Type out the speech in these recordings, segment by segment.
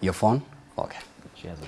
Your phone? Okay. She has it.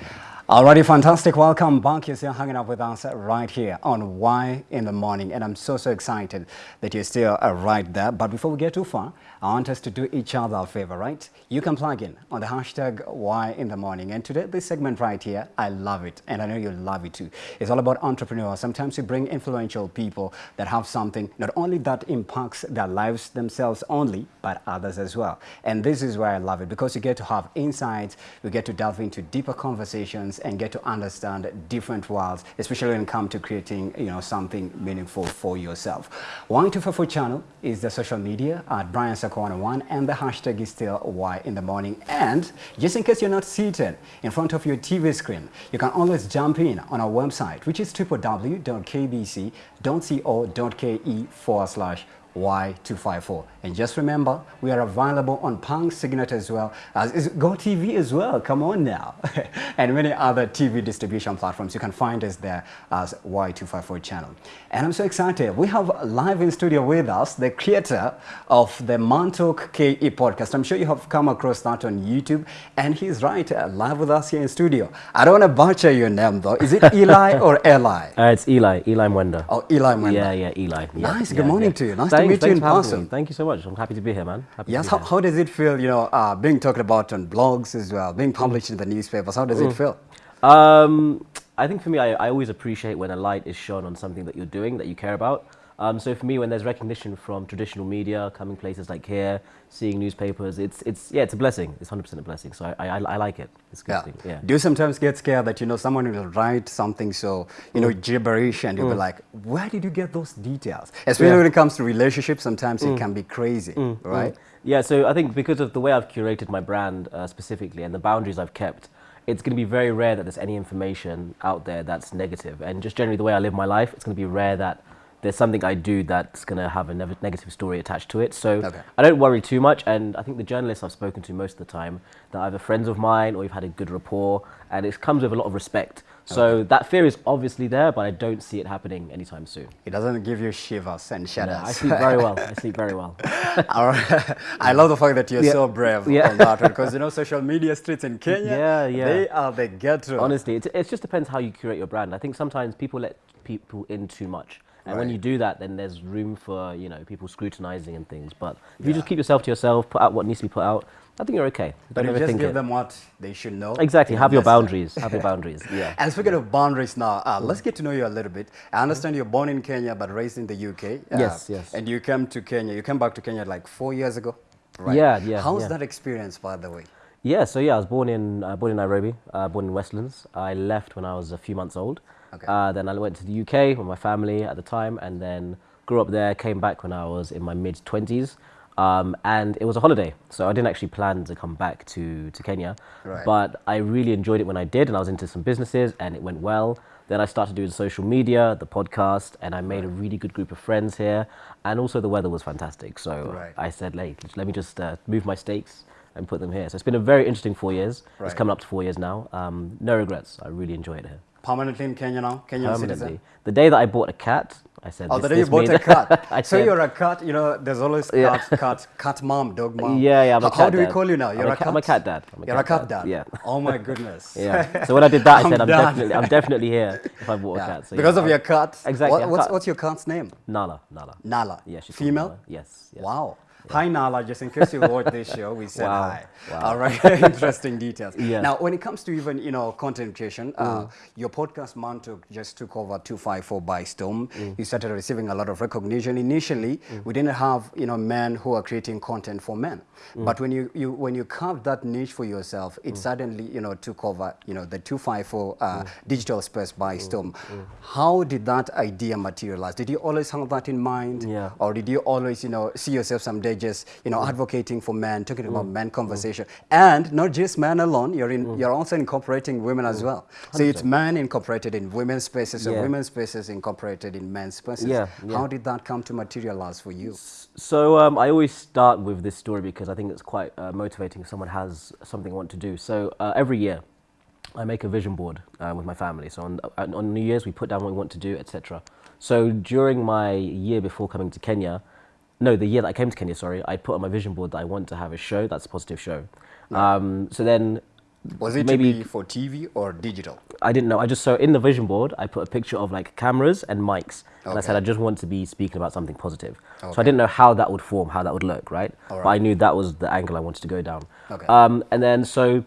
Alrighty, fantastic. Welcome back. You're still hanging out with us right here on Why in the Morning. And I'm so, so excited that you're still uh, right there. But before we get too far, I want us to do each other a favor, right? You can plug in on the hashtag Why in the Morning. And today, this segment right here, I love it. And I know you'll love it too. It's all about entrepreneurs. Sometimes we bring influential people that have something, not only that impacts their lives themselves only, but others as well. And this is why I love it because you get to have insights, you get to delve into deeper conversations and get to understand different worlds, especially when it comes to creating you know, something meaningful for yourself. One two four channel is the social media at Brian Sakwana one and the hashtag is still Why in the morning. And just in case you're not seated in front of your TV screen, you can always jump in on our website, which is www.kbc.co.ke forward slash Y254. And just remember, we are available on Pang Signet as well as is GoTV as well. Come on now. and many other TV distribution platforms. You can find us there as Y254 channel. And I'm so excited. We have live in studio with us the creator of the Mantalk KE podcast. I'm sure you have come across that on YouTube. And he's right, uh, live with us here in studio. I don't want to butcher your name though. Is it Eli or Eli? Uh, it's Eli, Eli Mwenda. Oh, Eli Mwenda. Yeah, yeah, Eli. Yeah, Nice. yeah, Good morning yeah. to you. Nice Thanks, to meet you in person. me. Thank you so much. I'm happy to be here, man. Happy Yes, how, how does it feel, you know, uh, being talked about on blogs as well, being published in the newspapers? How Mm. does it feel? Um, I think for me, I, I always appreciate when a light is shone on something that you're doing that you care about. Um, so for me, when there's recognition from traditional media, coming places like here, seeing newspapers, it's it's yeah, it's a blessing. It's 100% a blessing. So I I, I like it. It's a good Yeah. thing. Yeah. Do you sometimes get scared that, you know, someone will write something so, you Mm. know, gibberish and you'll be like, where did you get those details? Especially when it comes to relationships, sometimes Mm. it can be crazy, right? Yeah, so I think because of the way I've curated my brand uh, specifically and the boundaries I've kept, it's going to be very rare that there's any information out there that's negative. And just generally the way I live my life, it's going to be rare that there's something I do that's going to have a nev- negative story attached to it. So Okay. I don't worry too much. And I think the journalists I've spoken to most of the time, they're either friends of mine or we've had a good rapport, and it comes with a lot of respect. So that fear is obviously there, but I don't see it happening anytime soon. It doesn't give you shivers and No, shudders. I sleep very well. I sleep very well. All right. I love the fact that you're Yeah. so brave Yeah. on that one because, you know, social media streets in Kenya, Yeah, yeah. they are the ghetto. Honestly, it, it just depends how you curate your brand. I think sometimes people let people in too much. And when you do that, then there's room for, you know, people scrutinizing and things. But if you just keep yourself to yourself, put out what needs to be put out, I think you're okay. Don't you just give it. them what they should know. Exactly. Have your boundaries. Have your boundaries. Yeah. And speaking of boundaries now, uh, let's get to know you a little bit. I understand you're born in Kenya but raised in the UK. uh, Yes, yes. And you came to Kenya. You came back to Kenya like four years ago, right? Yeah, yeah, How's yeah. that experience, by the way? Yeah, so yeah, I was born in uh, born in Nairobi, uh, born in Westlands. I left when I was a few months old. Okay. Uh, then I went to the UK with my family at the time, and then grew up there. Came back when I was in my mid twenties, um, and it was a holiday, so I didn't actually plan to come back to to Kenya. Right. But I really enjoyed it when I did, and I was into some businesses, and it went well. Then I started doing social media, the podcast, and I made a really good group of friends here. And also the weather was fantastic, so Right. I said, "Hey, let me just uh, move my stakes." And put them here. So it's been a very interesting four years. Right. It's coming up to four years now. Um, no regrets. I really enjoy it here. Permanently in Kenya now? Kenyan citizen? Permanently. The day that I bought a cat, I said, Oh, this, the day you bought a cat. I so said, you're a cat, you know, there's always Yeah. cat, cat, cat mom, dog mom. Yeah, yeah, I'm a How, how do we call you now? I'm You're a a cat? I'm a cat dad. I'm a You're cat a cat dad, dad? yeah. Oh my goodness. Yeah. So when I did that, I I'm said, I'm definitely, I'm definitely here if I bought Yeah. a cat. So, because yeah, of I- your cat. Exactly, What, what's, cat. what's your cat's name? Nala, Nala. Nala. Yeah, she's Female? Yes. yes. Wow. Hi, Nala. Just in case you watch this show, we said Wow. hi. Wow. All right. Interesting details. Yeah. Now, when it comes to even, you know, content creation, uh, mm. your podcast, Man, just took over 254 by storm. Mm. You started receiving a lot of recognition. Initially, mm. we didn't have, you know, men who are creating content for men. But when you, you, when you carved that niche for yourself, it suddenly, you know, took over, you know, the 254 uh, digital space by storm. How did that idea materialize? Did you always have that in mind? Yeah. Or did you always, you know, see yourself someday there just, you know, advocating for men, talking about men conversation. And not just men alone, you're, in, you're also incorporating women as well. So it's men incorporated in women's spaces and Yeah. women's spaces incorporated in men's spaces. Yeah, yeah. How did that come to materialize for you? So um, I always start with this story because I think it's quite uh, motivating if someone has something they want to do. So uh, every year, I make a vision board uh, with my family. So on, on on New Year's, we put down what we want to do, etc. So during my year before coming to Kenya, no, the year that I came to Kenya, sorry, I put on my vision board that I want to have a show that's a positive show. Um, so then Was it Maybe- to be for TV or digital? I didn't know. I just so in the vision board, I put a picture of like cameras and mics, and I said I just want to be speaking about something positive. So I didn't know how that would form, how that would look, right? All But I knew that was the angle I wanted to go down. Okay. Um, and then so.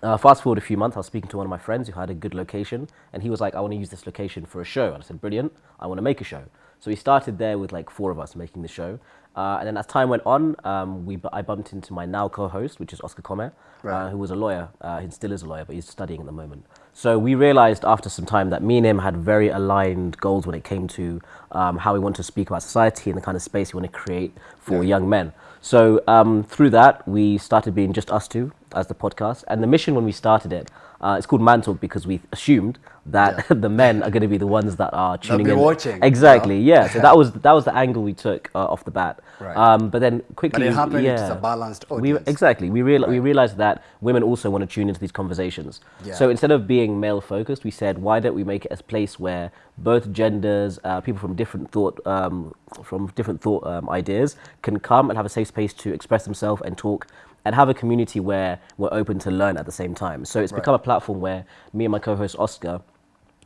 Uh, fast forward a few months, I was speaking to one of my friends who had a good location, and he was like, "I want to use this location for a show." And I said, "Brilliant! I want to make a show." So we started there with like four of us making the show, uh, and then as time went on, um, we I bumped into my now co-host, which is Oscar Come, Right. uh, who was a lawyer. Uh, he still is a lawyer, but he's studying at the moment. So we realized after some time that me and him had very aligned goals when it came to um, how we want to speak about society and the kind of space we want to create for young men. So um, through that, we started being just us two as the podcast. And the mission when we started it, uh, it's called Man Talk because we assumed that the men are going to be the ones that are tuning be in. watching, you know? Exactly. Yeah. So that was that was the angle we took uh, off the bat. Right. Um, but then quickly, But it happened, yeah, it's a balanced we, audience. exactly. We real, we realized that women also want to tune into these conversations. Yeah. So instead of being male focused, we said, why don't we make it a place where both genders, uh, people from different thought, um, from different thought um, ideas, can come and have a safe space to express themselves and talk. And have a community where we're open to learn at the same time. So it's Right. become a platform where me and my co-host Oscar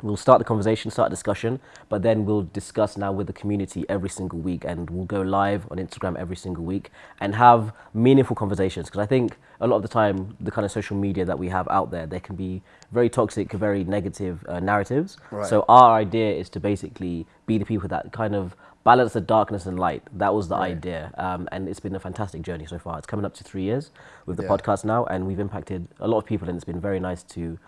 We'll start the conversation, start a discussion, but then we'll discuss now with the community every single week and we'll go live on Instagram every single week and have meaningful conversations. Because I think a lot of the time, the kind of social media that we have out there, there can be very toxic, very negative uh, narratives. Right. So our idea is to basically be the people that kind of balance the darkness and light. That was the Right. idea. Um, and it's been a fantastic journey so far. It's coming up to three years with the Yeah. podcast now, and we've impacted a lot of people, and it's been very nice to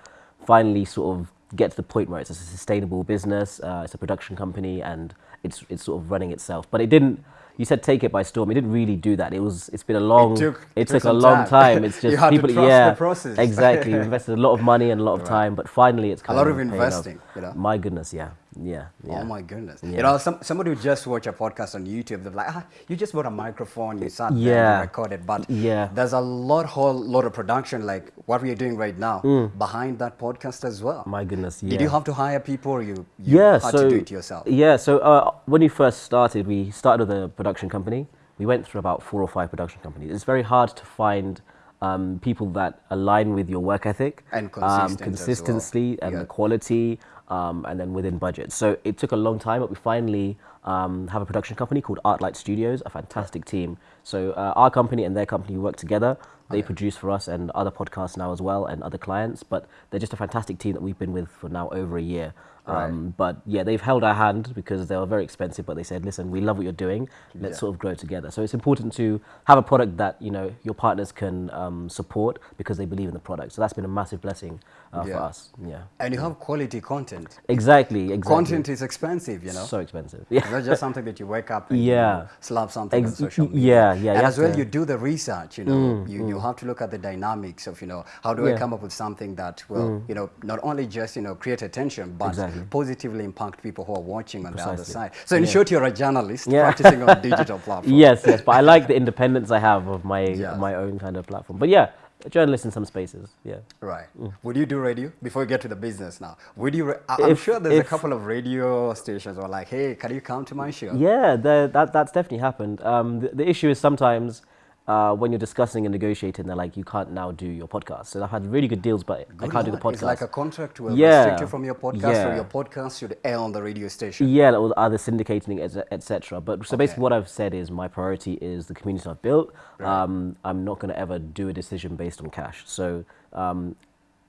finally sort of get to the point where it's a sustainable business, uh, it's a production company, and it's it's sort of running itself. But it didn't. You said take it by storm. It didn't really do that. It was. It's been a long. took- it it took took a long time. time. It's You just people. yeah, process. exactly. We invested a lot of money and a lot of Right. time, but finally it's kind a lot of of investing, you know? My goodness, yeah, yeah, yeah. Oh my goodness! Yeah. You know, some, somebody who just watch a podcast on YouTube, they're like, ah, you just bought a microphone, you sat there, Yeah. you recorded. But Yeah. there's a lot, whole lot of production, like what we are doing right now, behind that podcast as well. Mm. My goodness, yeah. Did you have to hire people, or you, you yeah, had so to do it yourself? Yeah, so uh, when we first started, we started with a production company. We went through about four or five production companies. It's very hard to find um, people that align with your work ethic And um, consistent as well. consistency and Yeah. the quality, um, and then within budget. So it took a long time, but we finally um, have a production company called Artlight Studios, a fantastic team. So uh, our company and their company work together. They produce for us and other podcasts now as well, and other clients. But they're just a fantastic team that we've been with for now over a year. Right. Um, but yeah, they've held our hand because they were very expensive. But they said, "Listen, we love what you're doing. Let's Yeah. sort of grow together." So it's important to have a product that you know your partners can um, support because they believe in the product. So that's been a massive blessing uh, for us. Yeah, And you have quality content. exactly. Exactly. Content is expensive, you know. so expensive. Yeah. It's not just something that you wake up and Yeah. you know, slap something Ex- on social media. yeah, yeah, And as well, to- Mm, you do the research. You know, you, you have to look at the dynamics of you know how do I Yeah. Mm. come up with something that will you know not only just you know create attention but Exactly. Positively impact people who are watching on the other side. So in short, you're a journalist Yeah. practicing on digital platforms. yes, yes. But I like the independence I have of my Yeah. my own kind of platform. But yeah, a journalist in some spaces. Yeah. Right. Would you do radio before we get to the business now? Would you? I'm If- sure there's a couple of radio stations who are like, hey, can you come to my show? Yeah, the, that that's definitely happened. Um, the, the issue is sometimes uh, when you're discussing and negotiating, they're like, you can't now do your podcast. So I've had really good deals, but I can't do the podcast. It's like a contract will Yeah. restrict you from your podcast, or your podcast should air on the radio station. Yeah, or other syndicating, etc. But so basically, what I've said is my priority is the community I've built. Um, I'm not going to ever do a decision based on cash. So um,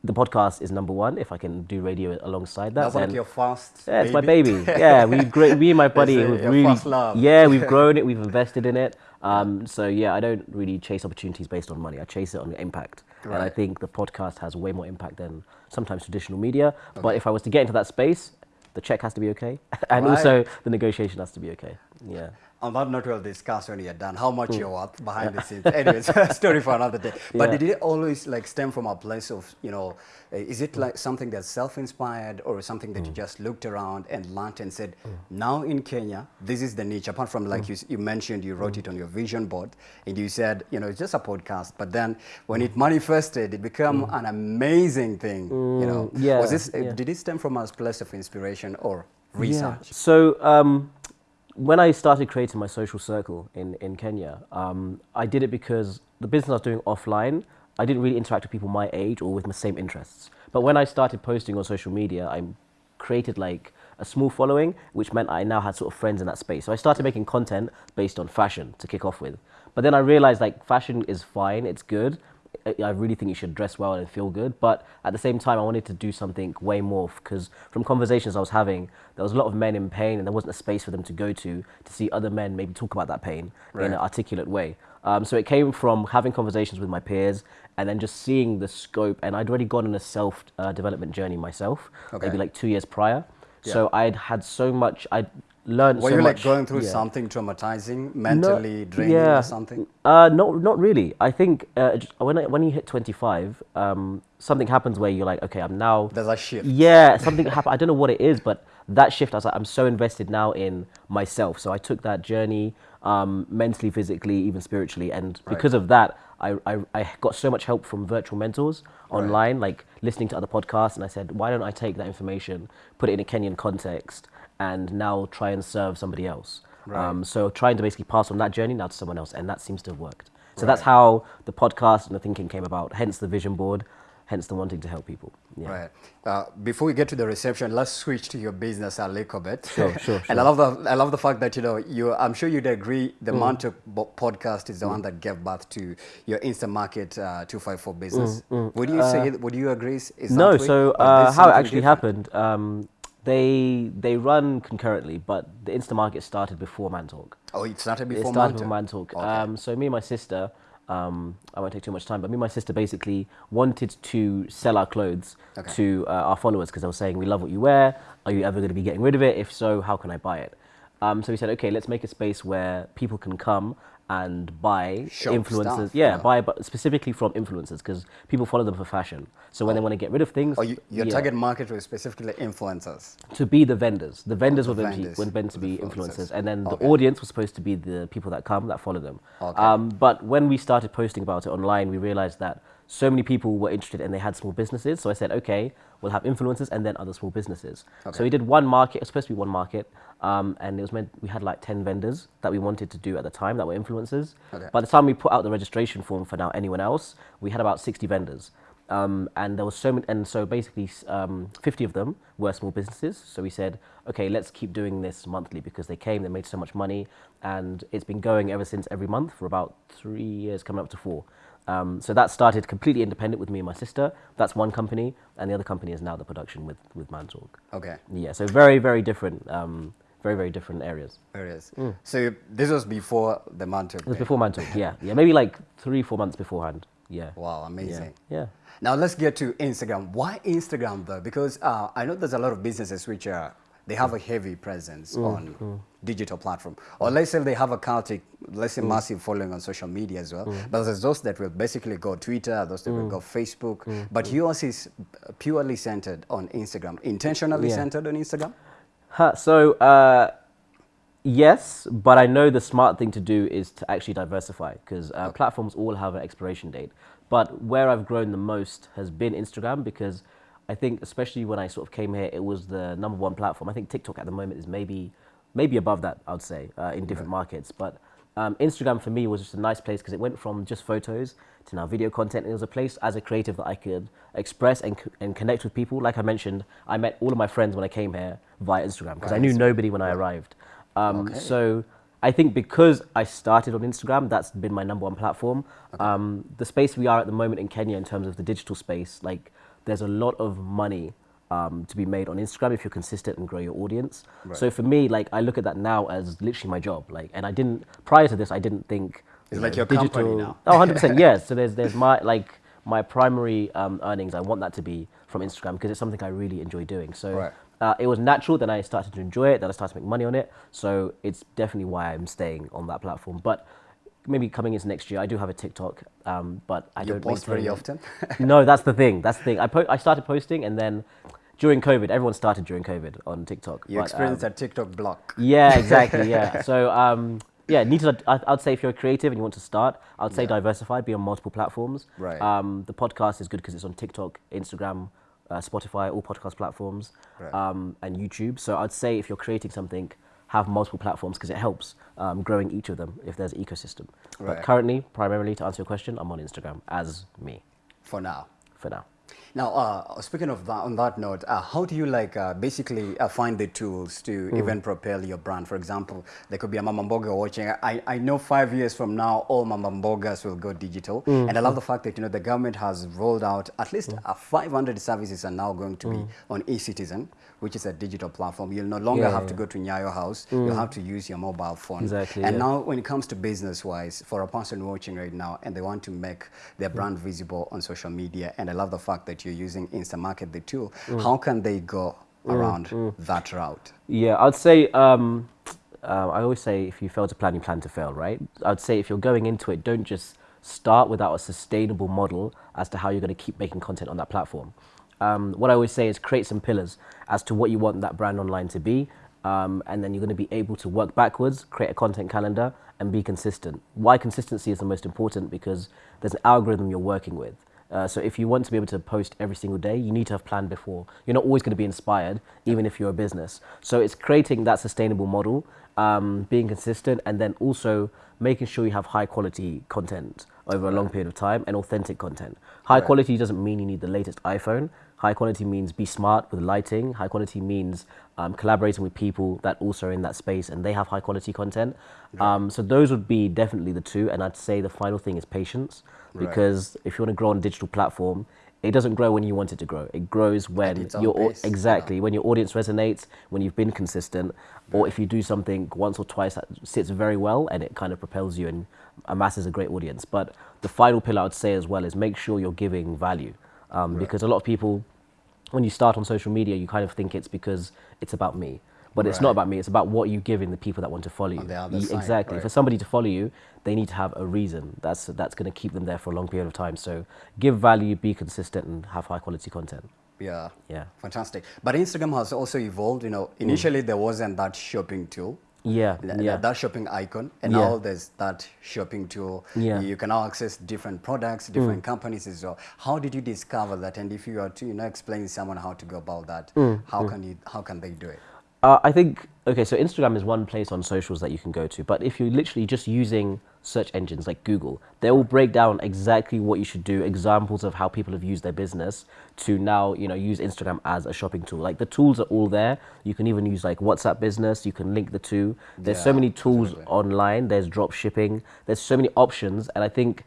the podcast is number one. If I can do radio alongside that, That's like then- your first. Yeah, it's my baby. Yeah, we've grown. Me and my buddy, we've really. love. Yeah, we've grown it. We've invested in it. Um, so yeah, I don't really chase opportunities based on money. I chase it on impact, and I think the podcast has way more impact than sometimes traditional media. But if I was to get into that space, the check has to be okay, and Right. also the negotiation has to be okay. Yeah. On that note, we'll discuss when you're done how much you're hmm. worth behind the scenes. Anyways, story for another day. But Yeah. did it always like stem from a place of, you know, uh, is it hmm. like something that's self-inspired or something that you hmm. just looked around and learned and said, now in Kenya, this is the niche. Apart from like you, you mentioned, you wrote it on your vision board and you said, you know, it's just a podcast. But then when it manifested, it became an amazing thing. You know, yeah, was this? uh, yeah. Did it stem from a place of inspiration or research? So um, when I started creating my social circle in, in Kenya, um, I did it because the business I was doing offline, I didn't really interact with people my age or with the same interests. But when I started posting on social media, I created like a small following, which meant I now had sort of friends in that space. So I started making content based on fashion to kick off with. But then I realized like fashion is fine, it's good. I- really think you should dress well and feel good. But at the same time, I wanted to do something way more because from conversations I was having, there was a lot of men in pain and there wasn't a space for them to go to to see other men maybe talk about that pain in an articulate way. Um, so it came from having conversations with my peers and then just seeing the scope. And I'd already gone on a self uh, development journey myself, Okay. maybe like two years prior. Yeah. So I'd had so much, I'd learned Were so you like going through yeah. something traumatizing, mentally No, draining yeah. or something? Uh, not not really. I think uh, when I, when you hit 25, um, something happens where you're like, okay, I'm now. There's a shift. Yeah, something happened. I don't know what it is, but that shift, I was like, I'm so invested now in myself. So I took that journey um, mentally, physically, even spiritually, and because of that, I, I I got so much help from virtual mentors online, like listening to other podcasts, and I said, why don't I take that information, put it in a Kenyan context, and now try and serve somebody else. Right. Um, so trying to basically pass on that journey now to someone else, and that seems to have worked. So that's how the podcast and the thinking came about. Hence the vision board, hence the wanting to help people. Yeah. Right. Uh, before we get to the reception, let's switch to your business a little bit. Sure, sure, and I love the I love the fact that you know you. I'm sure you'd agree the Mantalk podcast is the one that gave birth to your Instamarket uh, 254 business. Would you say? Would you agree? Is no, so uh, how it actually different? happened, um, they they run concurrently, but the Instamarket started before Mantalk. Oh, it started before it started Mantalk. before Mantalk. Okay. Um, so me and my sister, um, I won't take too much time, but me and my sister basically wanted to sell our clothes Okay. to uh, our followers because they were saying, "We love what you wear. Are you ever going to be getting rid of it? If so, how can I buy it?" Um, so we said, "Okay, let's make a space where people can come." And buy Shop influencers, stuff, yeah, yeah. buy, but specifically from influencers because people follow them for fashion. So when they want to get rid of things, Or you, your yeah, target market was specifically influencers. to be the vendors. The vendors the were meant, vendors, meant to be influencers. influencers, and then Okay. the audience was supposed to be the people that come that follow them. Okay. Um, but when we started posting about it online, we realized that so many people were interested and they had small businesses. So I said, okay, we'll have influencers and then other small businesses. Okay. So we did one market. It was supposed to be one market, um, and it was meant we had like ten vendors that we wanted to do at the time that were influencers. Okay. By the time we put out the registration form for now anyone else, we had about 60 vendors. Um, and there was so many, and so basically um, 50 of them were small businesses. So we said, okay, let's keep doing this monthly because they came, they made so much money, and it's been going ever since every month for about three years, coming up to four. Um, so that started completely independent with me and my sister. That's one company, and the other company is now the production with with Mantalk. Okay. Yeah, so very very different, um, very very different areas. Areas. is. So this was before the Mantalk. It was before Mantalk, yeah, yeah, maybe like three four months beforehand. Yeah. Wow, Yeah. amazing. Yeah. Now let's get to Instagram. Why Instagram though? Because uh, I know there's a lot of businesses which are they have a heavy presence Mm, on digital platform, or let's say they have a cultic, let's Mm. say massive following on social media as well. But there's those that will basically go Twitter, those that Mm. will go Facebook. But yours is purely centered on Instagram, intentionally Yeah. centered on Instagram. Huh, so uh, yes, but I know the smart thing to do is to actually diversify because uh, platforms all have an expiration date. But where I've grown the most has been Instagram because I think, especially when I sort of came here, it was the number one platform. I think TikTok at the moment is maybe maybe above that. I would say uh, in different markets, but. Um, Instagram for me was just a nice place because it went from just photos to now video content. It was a place as a creative that I could express and, and connect with people. Like I mentioned, I met all of my friends when I came here via Instagram because I knew nobody when I arrived. Um, Okay. So I think because I started on Instagram, that's been my number one platform. Um, the space we are at the moment in Kenya in terms of the digital space, like there's a lot of money um, to be made on Instagram if you're consistent and grow your audience. So for me, like I look at that now as literally my job. Like, and I didn't prior to this, I didn't think It's you like know, your company now. Oh, 100 percent. Yes. So there's there's my like my primary um, earnings. I want that to be from Instagram because it's something I really enjoy doing. So Right. uh, it was natural. Then I started to enjoy it. Then I started to make money on it. So it's definitely why I'm staying on that platform. But maybe coming into next year, I do have a TikTok, um, but I You don't post very often? no, that's the thing. That's the thing. I po- I started posting, and then during COVID, everyone started during COVID on TikTok. You but, um, experienced a TikTok block. yeah, exactly. Yeah. So, um, yeah, need to. I'd say if you're creative and you want to start, I'd say Yeah. diversify, be on multiple platforms. Right. Um, the podcast is good because it's on TikTok, Instagram, uh, Spotify, all podcast platforms, Right. um, and YouTube. So I'd say if you're creating something, have multiple platforms because it helps um, growing each of them if there's an ecosystem. Right. But currently, primarily to answer your question, I'm on Instagram as me For now. for now. Now, uh, speaking of that, on that note, uh, how do you like uh, basically uh, find the tools to Hmm. even propel your brand? For example, there could be a Mama Mboga watching. I, I know five years from now, all Mama Mbogas will go digital. Hmm. And I love the fact that, you know, the government has rolled out at least uh, 500 services are now going to Hmm. be on eCitizen, which is a digital platform. You'll no longer Yeah, have yeah, to go to Nyayo House. Mm. You'll have to use your mobile phone. Exactly, And yeah. now when it comes to business-wise, for a person watching right now and they want to make their mm. brand visible on social media, and I love the fact that you're using Instamarket, the tool, mm. how can they go around that route? Yeah, I'd say. Um, uh, I always say if you fail to plan, you plan to fail, right? I'd say if you're going into it, don't just start without a sustainable model as to how you're going to keep making content on that platform. Um, what I always say is create some pillars as to what you want that brand online to be, um, and then you're going to be able to work backwards, create a content calendar, and be consistent. Why consistency is the most important because there's an algorithm you're working with. Uh, so if you want to be able to post every single day, you need to have planned before. You're not always going to be inspired, even if you're a business. So it's creating that sustainable model, um, being consistent, and then also making sure you have high quality content over a long period of time and authentic content. High Right. quality doesn't mean you need the latest iPhone. High quality means be smart with lighting. High quality means um, collaborating with people that also are in that space and they have high quality content. Um, so those would be definitely the two. And I'd say the final thing is patience Right. because if you want to grow on a digital platform, it doesn't grow when you want it to grow. It grows when your au- yeah. exactly when your audience resonates, when you've been consistent, or if you do something once or twice that sits very well and it kind of propels you and amasses a great audience. But the final pillar I'd say as well is make sure you're giving value, um, because a lot of people, when you start on social media, you kind of think it's because it's about me. But it's not about me. It's about what you give in the people that want to follow you. On the other Ye- side, exactly. right. For somebody to follow you, they need to have a reason. That's that's going to keep them there for a long period of time. So give value, be consistent, and have high quality content. Yeah. Yeah. Fantastic. But Instagram has also evolved. You know, initially there wasn't that shopping tool. Yeah, yeah. that shopping icon and Yeah. now there's that shopping tool Yeah. Mm. you can now access different products different companies as well how did you discover that and if you are to you know explain to someone how to go about that Mm, how can you how can they do it Uh, I think okay. So Instagram is one place on socials that you can go to, but if you're literally just using search engines like Google, they will break down exactly what you should do, examples of how people have used their business to now you know use Instagram as a shopping tool. Like the tools are all there. You can even use like WhatsApp Business. You can link the two. There's so many tools absolutely. online. There's drop shipping. There's so many options, and I think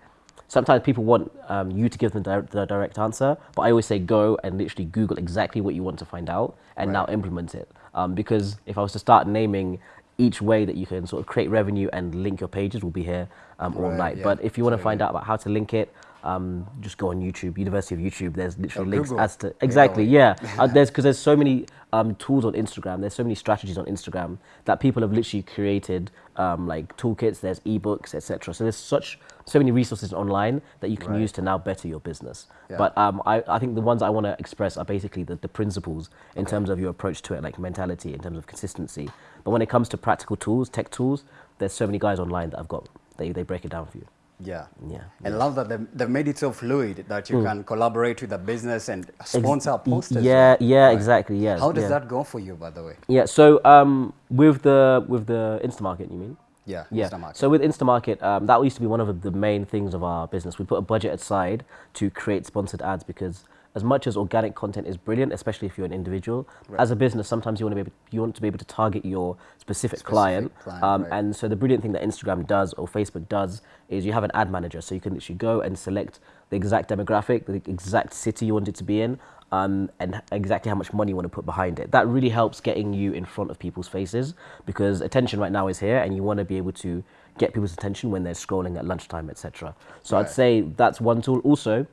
sometimes people want um, you to give them di- the direct answer, but I always say go and literally Google exactly what you want to find out and now implement it. Um, because if I was to start naming each way that you can sort of create revenue and link your pages, we'll be here um, all Right, night. yeah, but if you want to find out about how to link it, um, just go on YouTube, University of YouTube. There's literally Oh, links Google. as to exactly, well, yeah. Uh, there's because there's so many um, tools on Instagram. There's so many strategies on Instagram that people have literally created, um, like toolkits. There's ebooks, etc. So there's such so many resources online that you can Right. use to now better your business. Yeah. But um, I, I think the ones I want to express are basically the, the principles in terms of your approach to it, like mentality, in terms of consistency. But when it comes to practical tools, tech tools, there's so many guys online that I've got. They they break it down for you. Yeah Yeah. and I love that they've, they've made it so fluid that you can collaborate with the business and sponsor posts as yeah, yeah, exactly, yeah, how does yeah. that go for you by the way Yeah. So um, with the with the Instamarket, you mean? yeah Yeah. Instamarket. So with Instamarket, um, that used to be one of the main things of our business. We put a budget aside to create sponsored ads because as much as organic content is brilliant, especially if you're an individual, Right. as a business, sometimes you want to be able, you want to be able to target your specific, Specific client. client, um, right. And so the brilliant thing that Instagram does or Facebook does is you have an ad manager, so you can literally go and select the exact demographic, the exact city you want it to be in. Um, and exactly how much money you want to put behind it. That really helps getting you in front of people's faces because attention right now is here, and you want to be able to get people's attention when they're scrolling at lunchtime, etc. So Right. I'd say that's one tool. Also,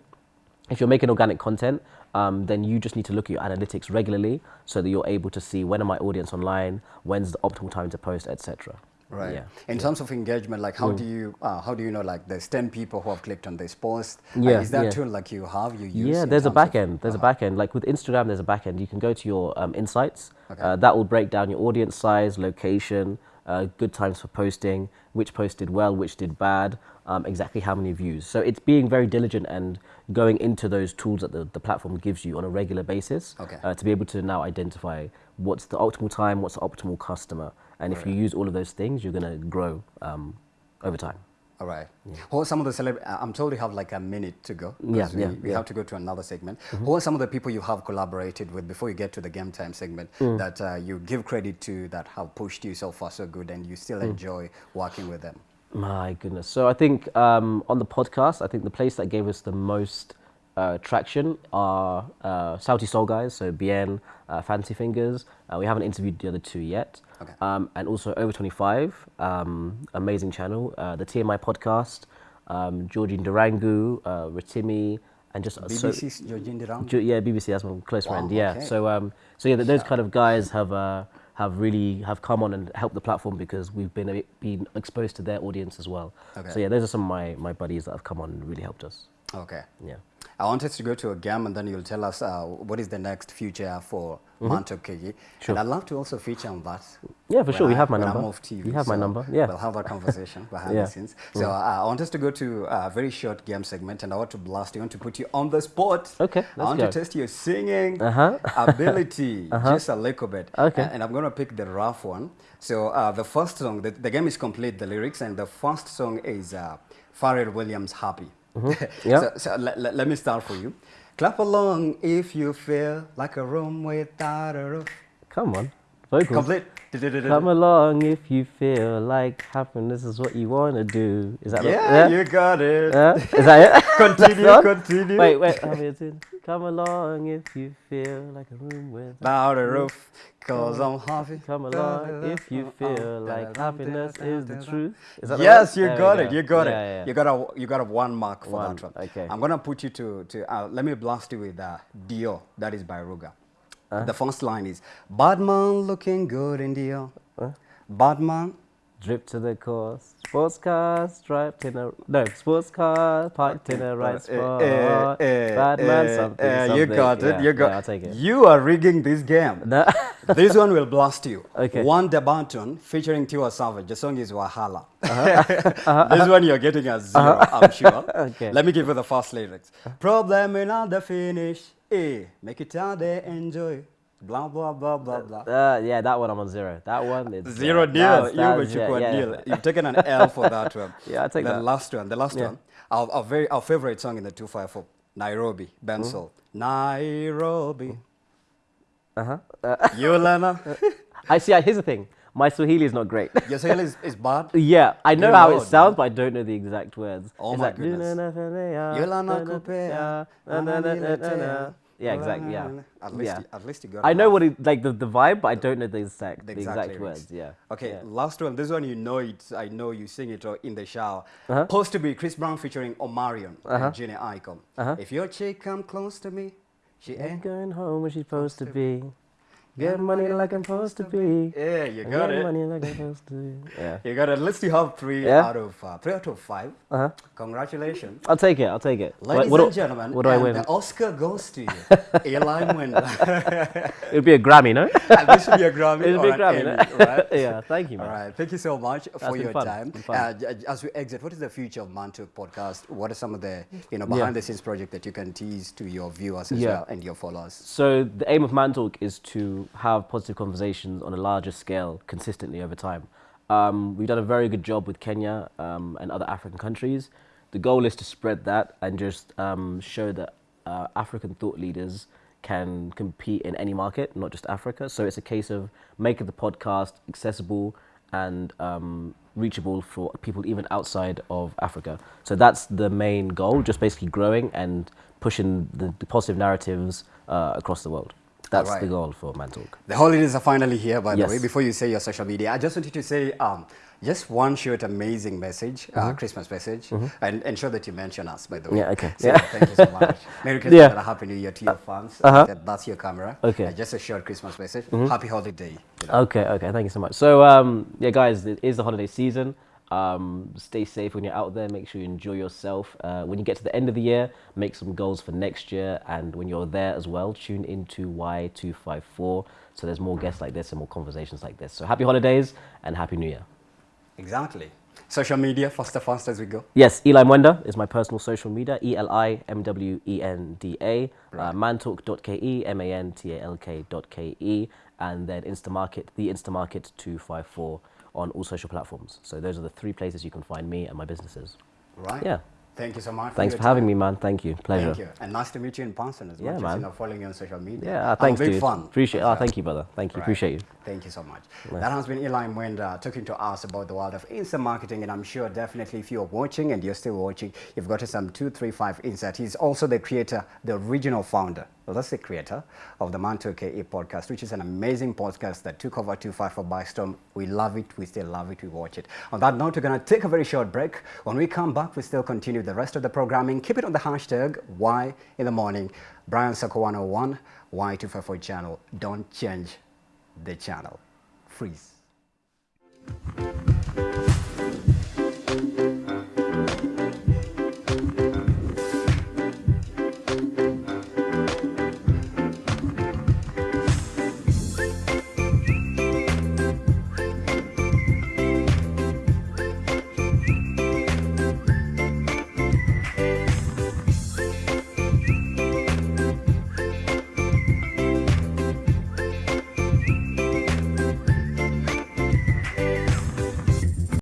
if you're making organic content, um, then you just need to look at your analytics regularly so that you're able to see when are my audience online, when's the optimal time to post, etc. Right. Yeah. In terms of engagement, like how do you uh, how do you know like there's ten people who have clicked on this post? Uh, Yeah, is that yeah. tool like you have you use? Yeah, there's a back end. There's a back end. Like with Instagram, there's a back end. You can go to your um, insights. Okay. Uh, that will break down your audience size, location, uh, good times for posting, which post did well, which did bad, um, exactly how many views. So it's being very diligent and going into those tools that the, the platform gives you on a regular basis Okay. uh, to be able to now identify what's the optimal time, what's the optimal customer. And if you use all of those things, you're going to grow um, over time. All right. Who are some of the celeb? uh, I'm told you have like a minute to go. Yeah, we, yeah, we yeah. Have to go to another segment. Who are some of the people you have collaborated with before you get to the game time segment Mm. that uh, you give credit to that have pushed you so far so good and you still Mm. enjoy working with them? My goodness. So I think um, on the podcast, I think the place that gave us the most uh, traction are uh, Sauti Sol guys, so Bien, uh, Fancy Fingers. Uh, we haven't interviewed the other two yet. Okay. Um, and also Over 25, um, amazing channel. Uh, the TMI podcast, um, Georgine Durangu, uh, Ratimi, and just uh, so- Georgine Durand? Ju- yeah, BBC. That's my close Wow, friend. Yeah. okay. So um, so yeah, those kind of guys have uh, have really have come on and helped the platform because we've been been exposed to their audience as well. Okay. So yeah, those are some of my my buddies that have come on and really helped us. Okay. Yeah. I wanted to go to a game and then you'll tell us uh, what is the next future for Mantalk KE. Mm-hmm. Sure. And I'd love to also feature on that. Yeah, for sure. We I- have my number. I'm off TV. You have my number, yeah. We'll have that conversation behind Yeah. the scenes. So uh, I want us to go to a very short game segment and I want to blast you. I want to put you on the spot. Okay, I want go. to test your singing Uh-huh. ability just a little bit. Okay. And, and I'm going to pick the rough one. So uh, the first song, the, the game is complete, the lyrics, and the first song is uh, Pharrell Williams' Happy. Mm-hmm. Yeah. so so let, let, let me start for you. Clap along if you feel like a room without a roof. Come on, vocals. Complete. Come along if you feel like happiness is what you want to do. Is that the- Yeah, you got it. Is that it? Continue, continue. Wait, wait. It. Come along if you feel like a room with. Without a roof, cause I'm happy. Come along if you feel like happiness is the truth. Is that the Yes, you got go. it. You got Yeah, it. yeah, You got a you got a one mark for One, that one. okay. I'm gonna put you to to uh, let me blast you with uh, Dior. That is by Ruger. Uh-huh. The first line is Badman looking good in the Dior. Badman. Drip to the course. Sports cars striped in a no. Sports car parked in a right Uh, spot. uh, uh, uh, something, uh, something. You got it. Yeah, You got. Yeah, I'll take it. You are rigging this game. No. this one will blast you. Okay. One Debanton featuring Tiwa Savage. The song is Wahala. Uh-huh. this one you're getting a 0 I'm sure. Okay. Let me give you the first lyrics. Problem in the finish. Eh, make it out there, enjoy. Blah blah blah blah blah. Uh, yeah, that one I'm on zero. That one is Zero yeah, deal. that's- You that's- but you yeah, got yeah. deal. You've taken an L for that one. Yeah, I'll take the that. last one. The last Yeah. one. Our, our very our favorite song in the 254. Nairobi. Mm-hmm. Bensoul. Nairobi. Uh-huh. Yolana. I see. uh, Here's the thing. My Swahili is not great. Your Swahili is, is bad. yeah, I know Good how it Lord, sounds, but I don't know the exact words. Oh It's my like, goodness. Yeah, exactly. Yeah. At least, yeah. you- at least you got. I know what it like the, the vibe, but I don't know the exact The the exact exact, words. Yeah. Okay, Yeah. last one. This one you know it. I know you sing it uh, in the shower. Uh-huh. Supposed to be Chris Brown featuring Omarion Uh-huh. and Jhené Aiko. Uh-huh. If your chick come close to me, she Ain't ain't. going home where she's supposed to be. Get money like I'm supposed to be. Yeah, you Get got it. money like I'm supposed to be. Yeah. You got it. Let's see how three Yeah? out of uh, three out of five. Uh huh. Congratulations. I'll take it. I'll take it. What- Ladies what and do- gentlemen, what do I and win? the Oscar goes to you, Eli Mwenda. It'll be a Grammy, no? and this should be a Grammy It'll be a Grammy, Emmy, no? right? yeah. Thank you, man. right. Thank you so much for your fun. time. It's fun. Uh, as we exit, what is the future of Mantalk podcast? What are some of the you know behind the scenes project that you can tease to your viewers as Yeah. well and your followers? So the aim of Man Talk is to have positive conversations on a larger scale consistently over time. Um, we've done a very good job with Kenya um, and other African countries. The goal is to spread that and just um, show that uh, African thought leaders can compete in any market, not just Africa. So it's a case of making the podcast accessible and um, reachable for people even outside of Africa. So that's the main goal, just basically growing and pushing the, the positive narratives uh, across the world. That's the goal for Man Talk. The holidays are finally here, by the way. Before you say your social media, I just wanted to say um, Just one short, amazing message, uh, Mm-hmm. Christmas message, and ensure that you mention us, by the way. Yeah, okay. So, Yeah. Thank you so much. Merry Christmas Yeah. and a Happy New Year to your fans. Uh-huh. That- That's your camera. Okay. Uh, just a short Christmas message. Happy holiday. you know. Okay, okay, thank you so much. So, um, yeah, guys, it is the holiday season. Um, stay safe when you're out there. Make sure you enjoy yourself. Uh, when you get to the end of the year, make some goals for next year. And when you're there as well, tune into Y254. So there's more guests like this and more conversations like this. So happy holidays and happy new year. Exactly. Social media, faster, faster as we go. Yes, Eli Mwenda is my personal social media. E L I M W E N D A. right. Uh, mantalk.ke, M A N T A L K.ke. And then Instamarket, the Instamarket 254 on all social platforms. So those are the three places you can find me and my businesses. Right? Yeah. Thank you so much. Thanks your for having me, man. Thank you. Pleasure. Thank you. And nice to meet you in person as Yeah, much as man. you know, following you on social media. Yeah, uh, I'm thanks, big dude. fan. Appreciate. as Oh, thank you, brother. Thank you. Right. Appreciate you. Thank you so much. That has been Eli Mwenda talking to us about the world of instant marketing, and I'm sure definitely if you're watching and you're still watching, you've got some two, three, five insight. He's also the creator, the original founder, well, that's the creator of the Mantalk KE podcast, which is an amazing podcast that took over 254 by storm. We love it, we still love it, we watch it. On that note, we're going to take a very short break. When we come back, we still continue the rest of the programming. Keep it on the hashtag Why in the morning. Brian Sako 101, Y254 channel. Don't change the channel. Freeze.